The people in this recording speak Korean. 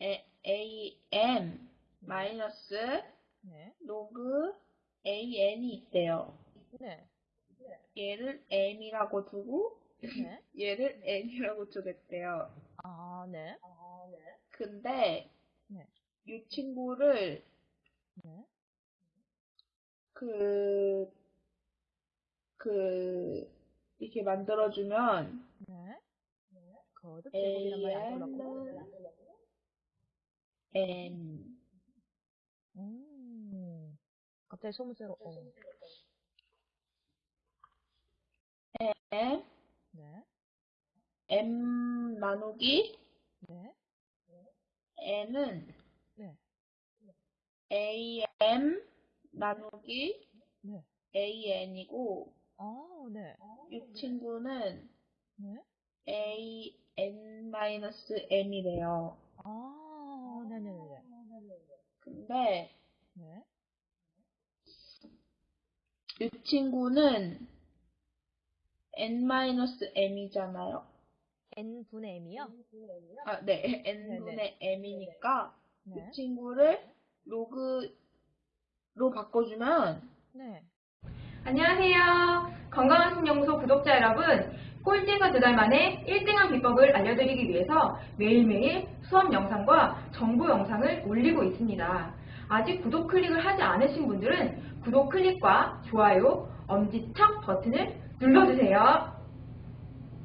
에, am 마이너스 네. 로그 an이 있대요. 네. 얘를 m이라고 두고 네. 얘를 n이라고 두겠대요. 아, 네. 근데 네. 이 친구를 네. 그, 그, 이렇게 만들어주면 네. 거듭 제곱이란 말이 안 들어갔고. n 음. 갑자기 소문새로, 어. m 네. m 나누기 네. n은 네. am 나누기 네. an이고 아, 네. 이 친구는 네. An-m이래요. 아, 네네네. 근데 네. 이 친구는 n-m이잖아요. n분의 m이요? 아, 네. n분의 m이니까 네. 이 친구를 로그로 바꿔주면 네. 안녕하세요. 건강한 신연구소 구독자 여러분. 꼴찌가 두달 만에 1등한 비법을 알려드리기 위해서 매일매일 수업 영상과 정보 영상을 올리고 있습니다. 아직 구독 클릭을 하지 않으신 분들은 구독 클릭과 좋아요, 엄지척 버튼을 눌러주세요.